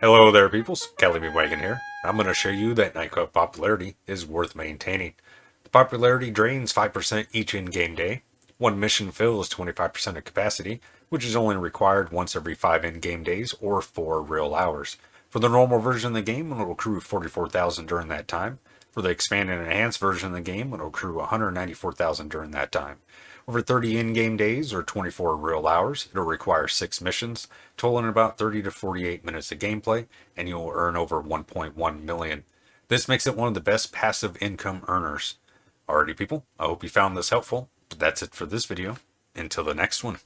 Hello there peoples, Kelly B. Wagon here. I'm going to show you that Nightclub popularity is worth maintaining. The popularity drains 5% each in-game day. One mission fills 25% of capacity, which is only required once every 5 in-game days or 4 real hours. For the normal version of the game, it'll accrue 44,000 during that time. For the expanded and enhanced version of the game, it'll accrue 194,000 during that time. Over 30 in-game days or 24 real hours, it'll require 6 missions, totaling about 30 to 48 minutes of gameplay, and you'll earn over 1.1 million. This makes it one of the best passive income earners. Alrighty people, I hope you found this helpful, but that's it for this video. Until the next one.